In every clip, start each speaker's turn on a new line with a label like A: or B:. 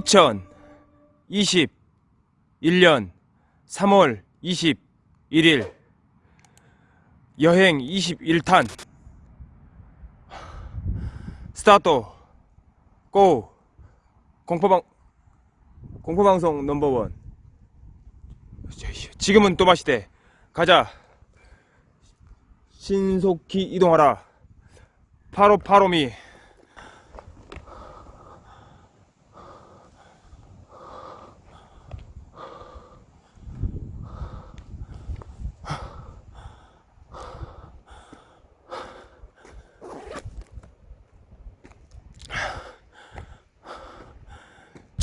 A: 2021년 3월 21일 여행 21탄. 스타트. 고. 공포방 공포방송 넘버원. 지금은 또마시대. 가자. 신속히 이동하라. 파로파로미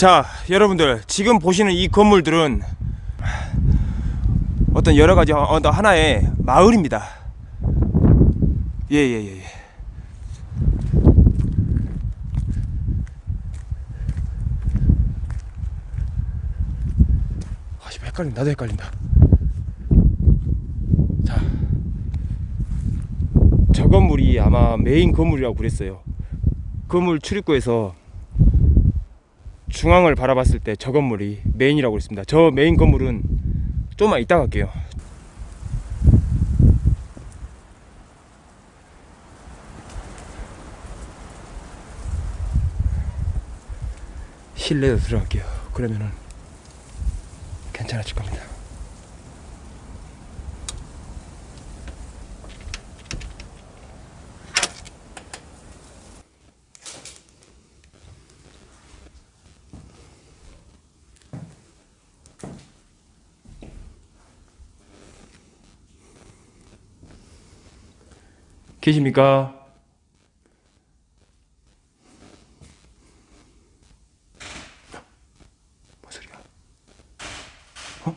A: 자 여러분들 지금 보시는 이 건물들은 어떤 여러가지 어떤 하나의 마을입니다. 예예예 예, 예, 예. 아, 헷갈린다. 나도 헷갈린다. 자 저 건물이 아마 메인 건물이라고 그랬어요. 건물 출입구에서 중앙을 바라봤을 때 저 건물이 메인이라고 했습니다. 저 메인 건물은 좀만 이따 갈게요. 실내로 들어갈게요. 그러면은 괜찮아질 겁니다 계십니까? 뭔 소리야? 어?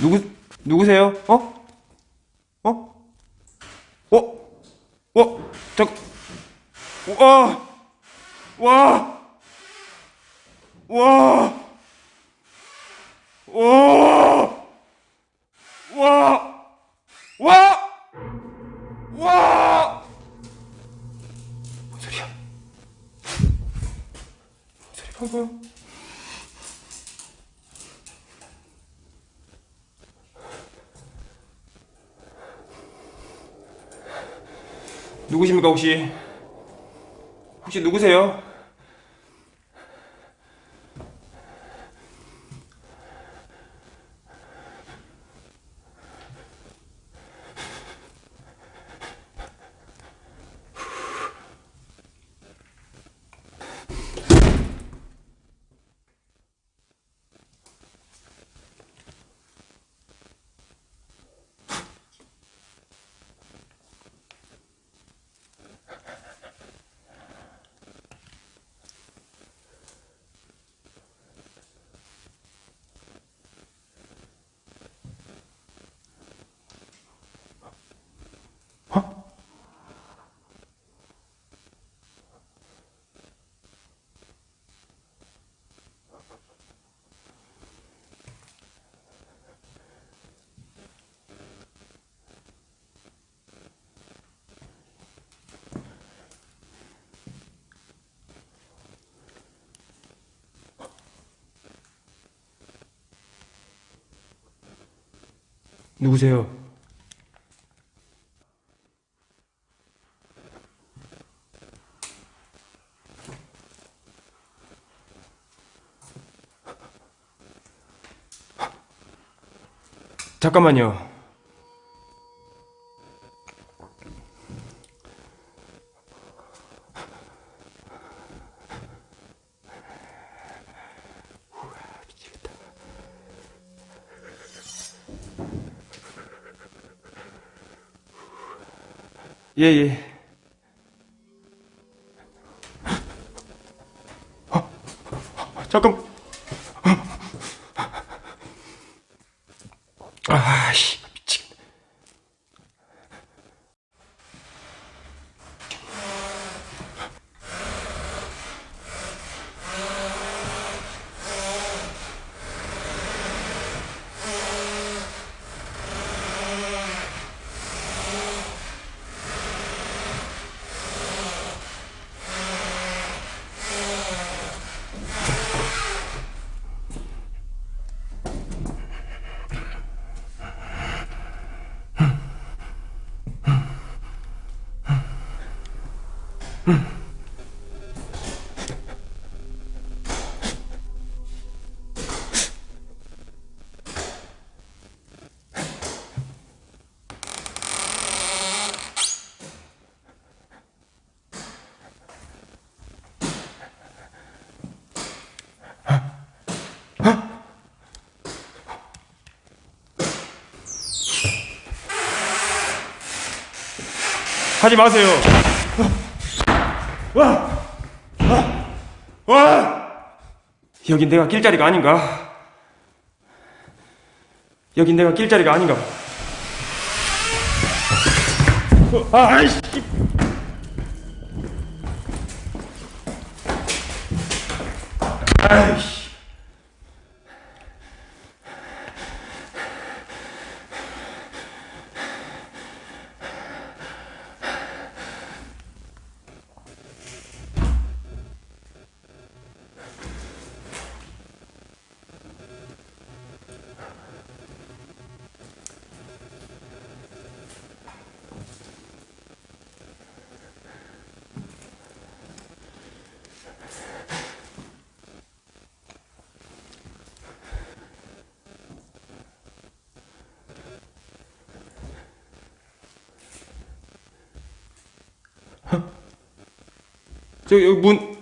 A: 누구 누구세요? 어? 어? 어? 어? 잠 와! 와! 와! 와! 와! 와! 와! 뭔 소리야? 뭔 소리 방금? 누구십니까 혹시? 혹시 누구세요? 누구세요? 잠깐만요. 예, 예. 어, 잠깐. 하지 마세요. 와, 와, 와. 여긴 내가 낄 자리가 아닌가? 여긴 내가 낄 자리가 아닌가? 어, 아, 아이씨. 아이씨. 저 여기 문.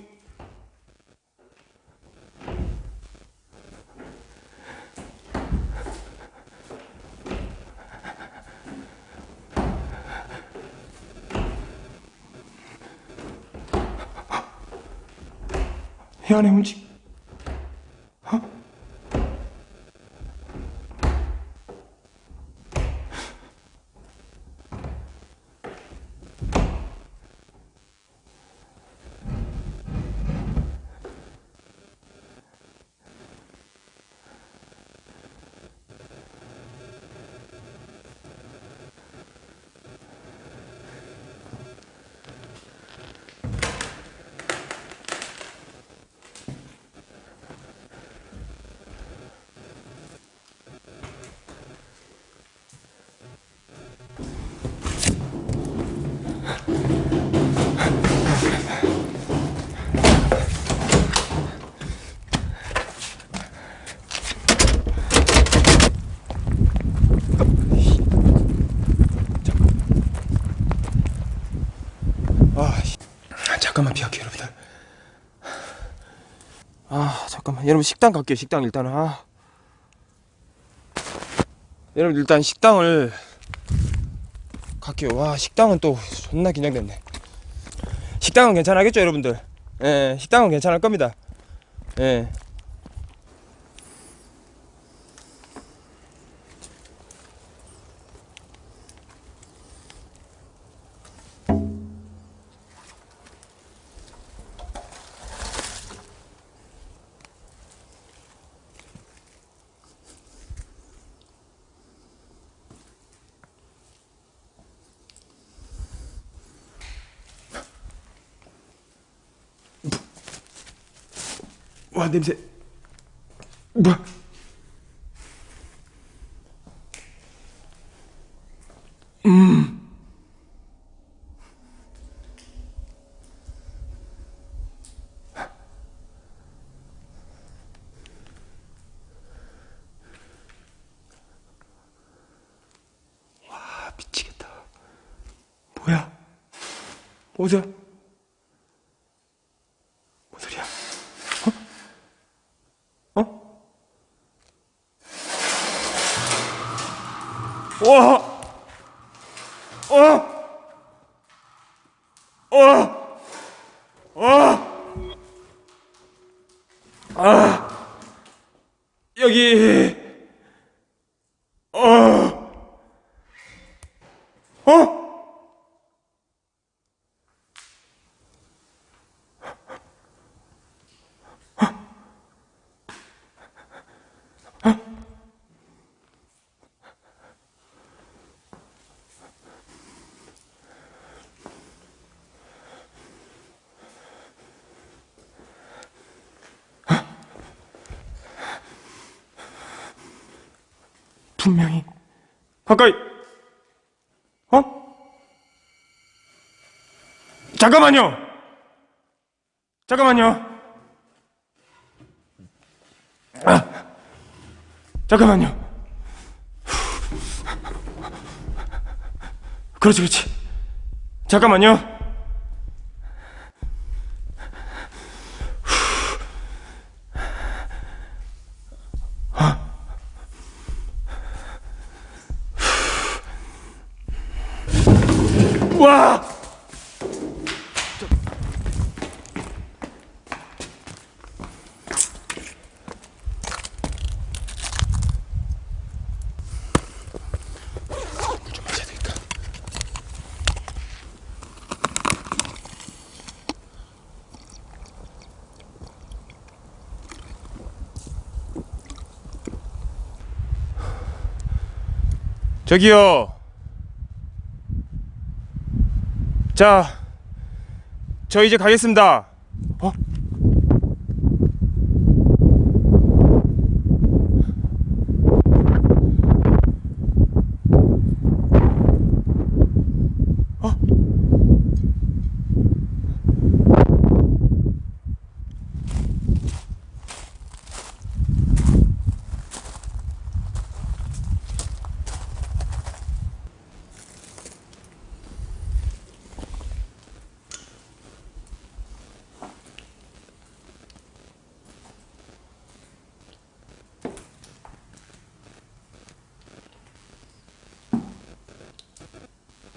A: 이 안에 움직. 아, 씨. 아, 잠깐만 비할게요 여러분들. 아 잠깐만. 여러분 식당 갈게요 식당 일단은. 아. 여러분 일단 식당을 갈게요. 와 식당은 또 존나 긴장됐네. 식당은 괜찮겠죠 여러분들? 예 식당은 괜찮을 겁니다. 예 와 냄새. 뭐야 와 미치겠다. 뭐야? 뭐야 뭔 소리야 어? 와! 어! 어! 어! 아! 여기 어! 어? 분명히 가까이 어? 잠깐만요 잠깐만요. 아, 잠깐만요. 그렇지, 그렇지. 잠깐만요. 저기요. 자, 저 이제 가겠습니다.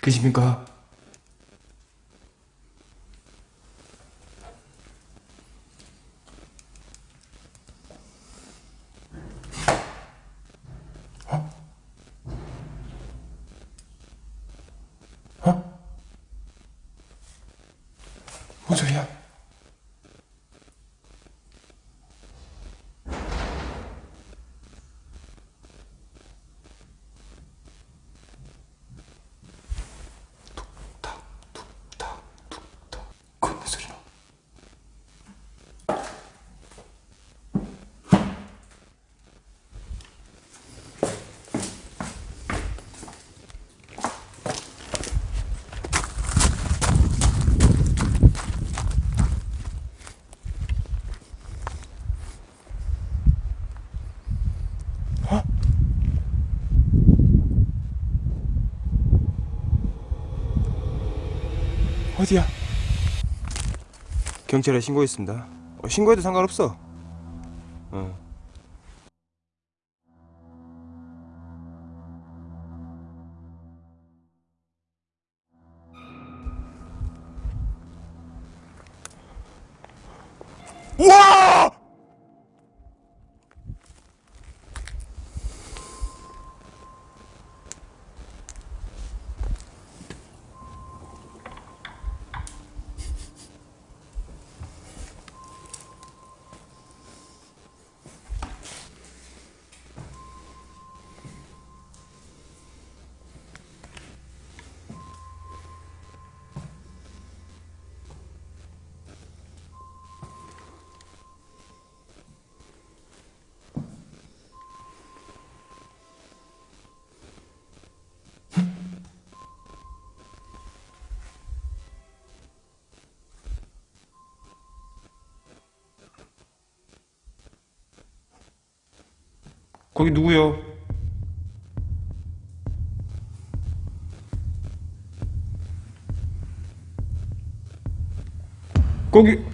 A: 그 집인가? 어디야? 경찰에 신고했습니다. 어, 신고해도 상관없어. 어. 거기 누구요? 거기